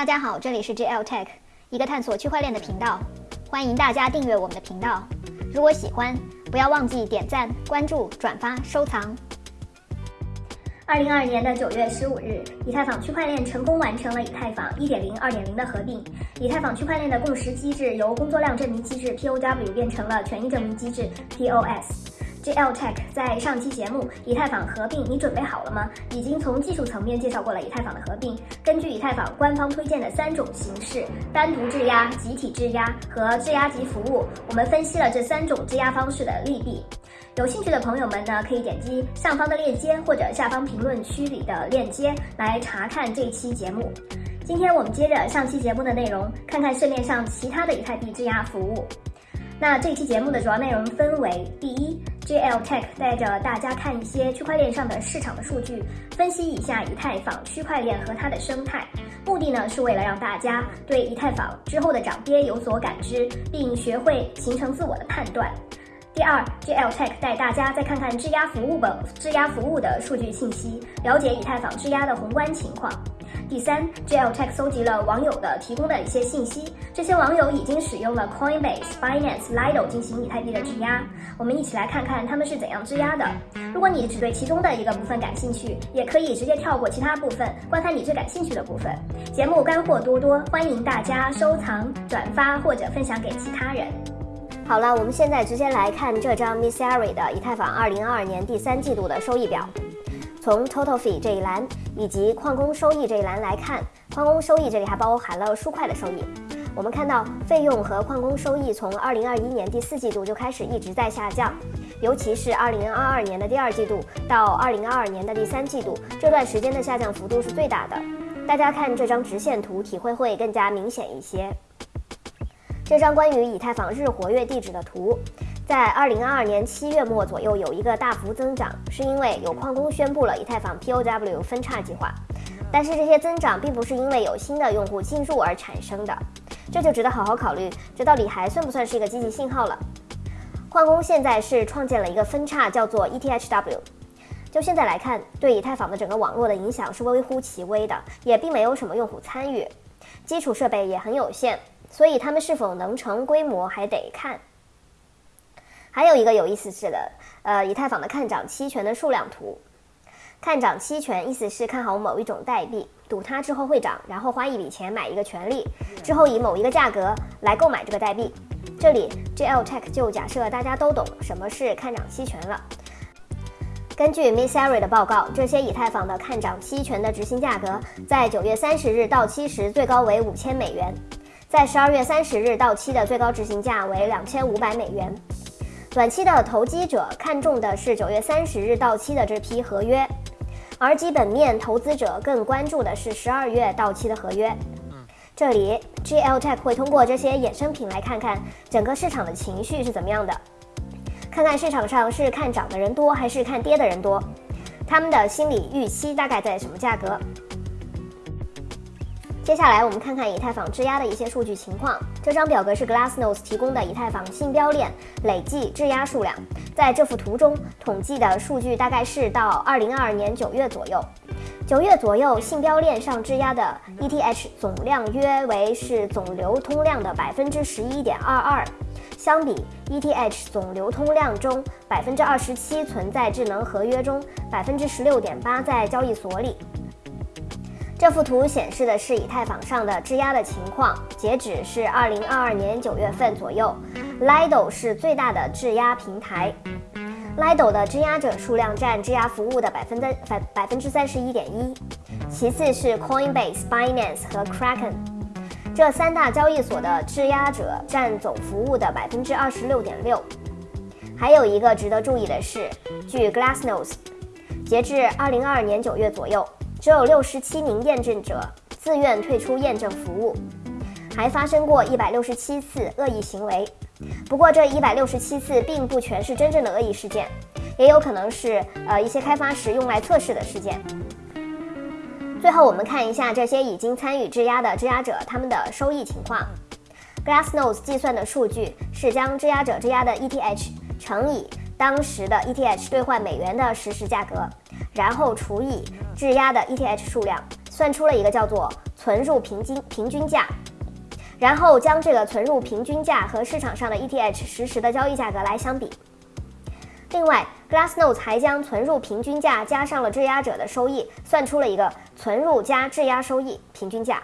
大家好，这里是 JL Tech，一个探索区块链的频道。欢迎大家订阅我们的频道。如果喜欢，不要忘记点赞、关注、转发、收藏。二零二二年的九月十五日，以太坊区块链成功完成了以太坊一点零、二点零的合并。以太坊区块链的共识机制由工作量证明机制 （POW） 变成了权益证明机制 （POS）。JL Tech 在上期节目以太坊合并，你准备好了吗？已经从技术层面介绍过了以太坊的合并。根据以太坊官方推荐的三种形式：单独质押、集体质押和质押及服务，我们分析了这三种质押方式的利弊。有兴趣的朋友们呢，可以点击上方的链接或者下方评论区里的链接来查看这期节目。今天我们接着上期节目的内容，看看市面上其他的以太币质押服务。那这期节目的主要内容分为：第一，JL Tech 带着大家看一些区块链上的市场的数据，分析一下以太坊区块链和它的生态。目的呢是为了让大家对以太坊之后的涨跌有所感知，并学会形成自我的判断。第二，JL Tech 带大家再看看质押服务的质押服务的数据信息，了解以太坊质押的宏观情况。第三，JL Tech 搜集了网友的提供的一些信息，这些网友已经使用了 Coinbase、Binance、Lido 进行以太币的质押，我们一起来看看他们是怎样质押的。如果你只对其中的一个部分感兴趣，也可以直接跳过其他部分，观看你最感兴趣的部分。节目干货多多，欢迎大家收藏、转发或者分享给其他人。好了，我们现在直接来看这张 Missari 的以太坊2022年第三季度的收益表。从 Total Fee 这一栏以及矿工收益这一栏来看，矿工收益这里还包含了数块的收益。我们看到费用和矿工收益从2021年第四季度就开始一直在下降，尤其是2022年的第二季度到2022年的第三季度这段时间的下降幅度是最大的。大家看这张直线图，体会会更加明显一些。这张关于以太坊日活跃地址的图。在二零二二年七月末左右有一个大幅增长，是因为有矿工宣布了以太坊 POW 分叉计划。但是这些增长并不是因为有新的用户进入而产生的，这就值得好好考虑，这到底还算不算是一个积极信号了？矿工现在是创建了一个分叉，叫做 ETHW。就现在来看，对以太坊的整个网络的影响是微乎其微的，也并没有什么用户参与，基础设备也很有限，所以他们是否能成规模还得看。还有一个有意思是的，呃，以太坊的看涨期权的数量图。看涨期权意思是看好某一种代币，赌它之后会涨，然后花一笔钱买一个权利，之后以某一个价格来购买这个代币。这里 JL Tech 就假设大家都懂什么是看涨期权了。根据 Missary 的报告，这些以太坊的看涨期权的执行价格在九月三十日到期时最高为五千美元，在十二月三十日到期的最高执行价为两千五百美元。短期的投机者看重的是九月三十日到期的这批合约，而基本面投资者更关注的是十二月到期的合约。这里 GL Tech 会通过这些衍生品来看看整个市场的情绪是怎么样的，看看市场上是看涨的人多还是看跌的人多，他们的心理预期大概在什么价格。接下来我们看看以太坊质押的一些数据情况。这张表格是 Glassnode 提供的以太坊信标链累计质押数量。在这幅图中，统计的数据大概是到二零二二年九月左右。九月左右，信标链上质押的 ETH 总量约为是总流通量的百分之十一点二二，相比 ETH 总流通量中百分之二十七存在智能合约中，百分之十六点八在交易所里。这幅图显示的是以太坊上的质押的情况，截止是二零二二年九月份左右。Lido 是最大的质押平台，Lido 的质押者数量占质押服务的百分之百百分之三十一点一，其次是 Coinbase、Binance 和 Kraken，这三大交易所的质押者占总服务的百分之二十六点六。还有一个值得注意的是，据 Glassnode，截至二零二二年九月左右。只有六十七名验证者自愿退出验证服务，还发生过一百六十七次恶意行为。不过，这一百六十七次并不全是真正的恶意事件，也有可能是呃一些开发时用来测试的事件。最后，我们看一下这些已经参与质押的质押者他们的收益情况。Glassnode 计算的数据是将质押者质押的 ETH 乘以当时的 ETH 兑换美元的实时价格。然后除以质押的 ETH 数量，算出了一个叫做存入平均平均价，然后将这个存入平均价和市场上的 ETH 实时的交易价格来相比。另外，Glassnode 还将存入平均价加上了质押者的收益，算出了一个存入加质押收益平均价。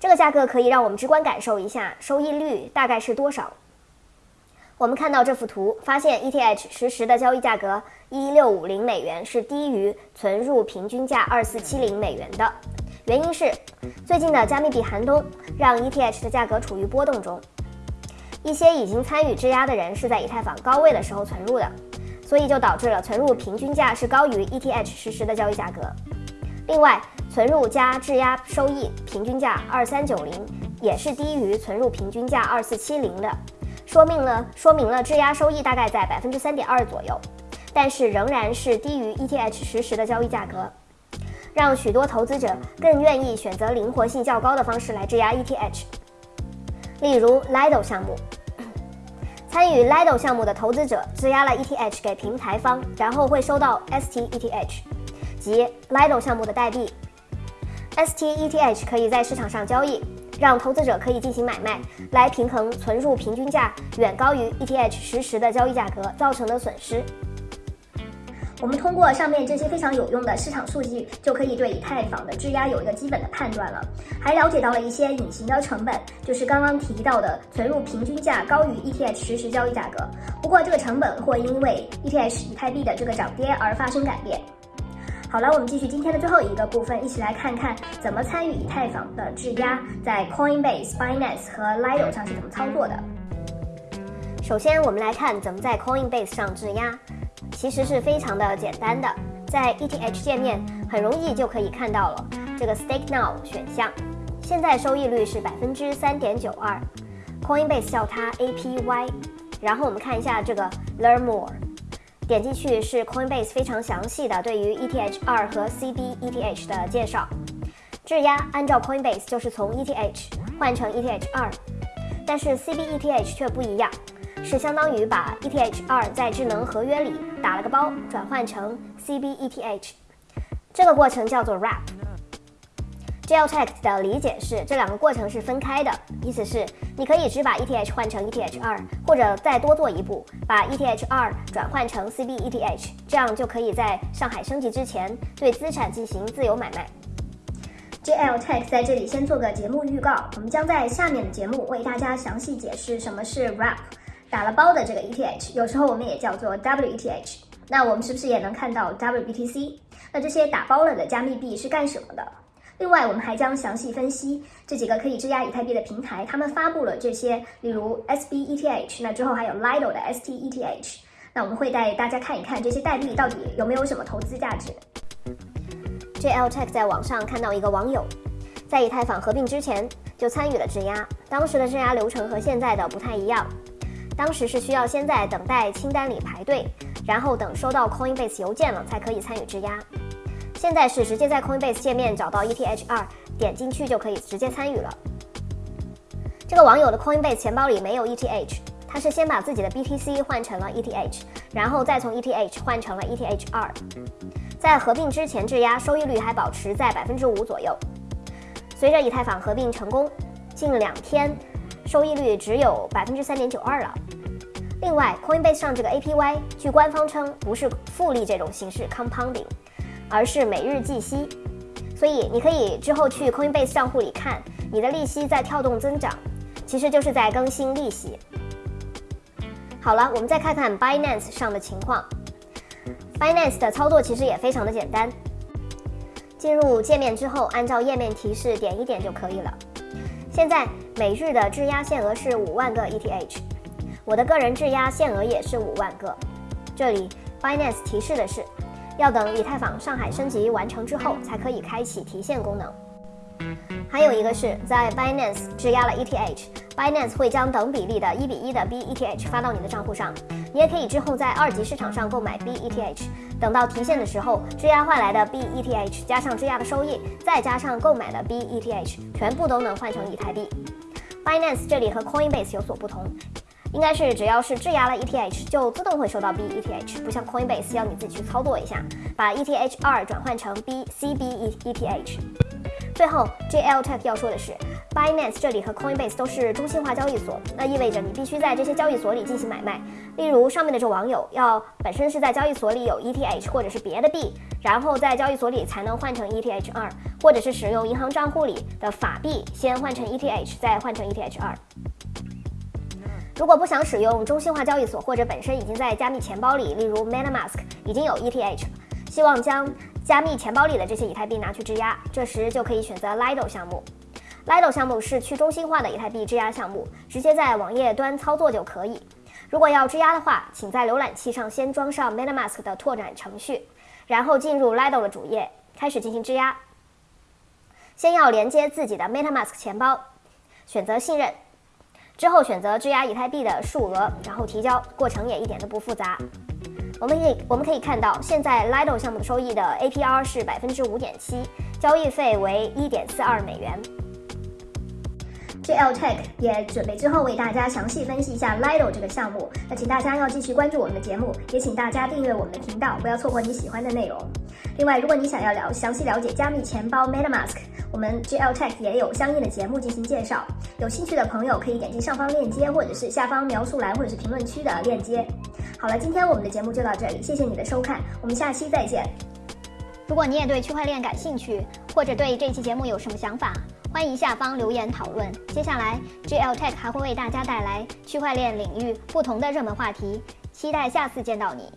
这个价格可以让我们直观感受一下收益率大概是多少。我们看到这幅图，发现 ETH 实时的交易价格一六五零美元是低于存入平均价二四七零美元的。原因是最近的加密币寒冬让 ETH 的价格处于波动中，一些已经参与质押的人是在以太坊高位的时候存入的，所以就导致了存入平均价是高于 ETH 实时的交易价格。另外，存入加质押收益平均价二三九零也是低于存入平均价二四七零的。说明了，说明了质押收益大概在百分之三点二左右，但是仍然是低于 ETH 实时的交易价格，让许多投资者更愿意选择灵活性较高的方式来质押 ETH。例如 Lido 项目，参与 Lido 项目的投资者质押了 ETH 给平台方，然后会收到 STETH，即 Lido 项目的代币。STETH 可以在市场上交易。让投资者可以进行买卖，来平衡存入平均价远高于 ETH 实时的交易价格造成的损失。我们通过上面这些非常有用的市场数据，就可以对以太坊的质押有一个基本的判断了，还了解到了一些隐形的成本，就是刚刚提到的存入平均价高于 ETH 实时交易价格。不过这个成本会因为 ETH 以太币的这个涨跌而发生改变。好了，我们继续今天的最后一个部分，一起来看看怎么参与以太坊的质押，在 Coinbase、Binance 和 Lido 上是怎么操作的。首先，我们来看怎么在 Coinbase 上质押，其实是非常的简单的，在 ETH 界面很容易就可以看到了这个 Stake Now 选项，现在收益率是百分之三点九二，Coinbase 叫它 APY，然后我们看一下这个 Learn More。点进去是 Coinbase 非常详细的对于 ETH 二和 CBETH 的介绍。质押按照 Coinbase 就是从 ETH 换成 ETH 二，但是 CBETH 却不一样，是相当于把 ETH 二在智能合约里打了个包，转换成 CBETH，这个过程叫做 Wrap。GLTech 的理解是这两个过程是分开的，意思是你可以只把 ETH 换成 ETH 二，或者再多做一步，把 ETH 二转换成 CBETH，这样就可以在上海升级之前对资产进行自由买卖。GLTech 在这里先做个节目预告，我们将在下面的节目为大家详细解释什么是 Wrap，打了包的这个 ETH，有时候我们也叫做 WETH。那我们是不是也能看到 WBTC？那这些打包了的加密币是干什么的？另外，我们还将详细分析这几个可以质押以太币的平台，他们发布了这些，例如 SBETH，那之后还有 Lido 的 STETH，那我们会带大家看一看这些代币到底有没有什么投资价值。JLTech 在网上看到一个网友，在以太坊合并之前就参与了质押，当时的质押流程和现在的不太一样，当时是需要先在等待清单里排队，然后等收到 Coinbase 邮件了才可以参与质押。现在是直接在 Coinbase 界面找到 ETH 二，点进去就可以直接参与了。这个网友的 Coinbase 钱包里没有 ETH，他是先把自己的 BTC 换成了 ETH，然后再从 ETH 换成了 ETH 二。在合并之前质押收益率还保持在百分之五左右，随着以太坊合并成功，近两天收益率只有百分之三点九二了。另外，Coinbase 上这个 APY，据官方称不是复利这种形式 compounding。而是每日计息，所以你可以之后去 Coinbase 账户里看，你的利息在跳动增长，其实就是在更新利息。好了，我们再看看 Binance 上的情况。Binance 的操作其实也非常的简单，进入界面之后，按照页面提示点一点就可以了。现在每日的质押限额是五万个 ETH，我的个人质押限额也是五万个。这里 Binance 提示的是。要等以太坊上海升级完成之后，才可以开启提现功能。还有一个是在 Binance 质押了 ETH，Binance 会将等比例的一比一的 BETH 发到你的账户上。你也可以之后在二级市场上购买 BETH，等到提现的时候，质押换来的 BETH 加上质押的收益，再加上购买的 BETH，全部都能换成以太币。Finance 这里和 Coinbase 有所不同。应该是只要是质押了 ETH，就自动会收到 BETH，不像 Coinbase 要你自己去操作一下，把 ETH 二转换成 B CBETH。最后，JL Tech 要说的是，Binance 这里和 Coinbase 都是中心化交易所，那意味着你必须在这些交易所里进行买卖。例如上面的这网友要本身是在交易所里有 ETH 或者是别的币，然后在交易所里才能换成 ETH 二，或者是使用银行账户里的法币先换成 ETH，再换成 ETH 二。如果不想使用中心化交易所，或者本身已经在加密钱包里，例如 MetaMask 已经有 ETH，希望将加密钱包里的这些以太币拿去质押，这时就可以选择 Lido 项目。Lido 项目是去中心化的以太币质押项目，直接在网页端操作就可以。如果要质押的话，请在浏览器上先装上 MetaMask 的拓展程序，然后进入 Lido 的主页，开始进行质押。先要连接自己的 MetaMask 钱包，选择信任。之后选择质押以太币的数额，然后提交，过程也一点都不复杂。我们可以我们可以看到，现在 Lido 项目收益的 APR 是百分之五点七，交易费为一点四二美元。JL Tech 也准备之后为大家详细分析一下 Lido 这个项目。那请大家要继续关注我们的节目，也请大家订阅我们的频道，不要错过你喜欢的内容。另外，如果你想要了详细了解加密钱包 MetaMask，我们 JL Tech 也有相应的节目进行介绍。有兴趣的朋友可以点击上方链接，或者是下方描述栏或者是评论区的链接。好了，今天我们的节目就到这里，谢谢你的收看，我们下期再见。如果你也对区块链感兴趣，或者对这期节目有什么想法？欢迎下方留言讨论。接下来，GL Tech 还会为大家带来区块链领域不同的热门话题，期待下次见到你。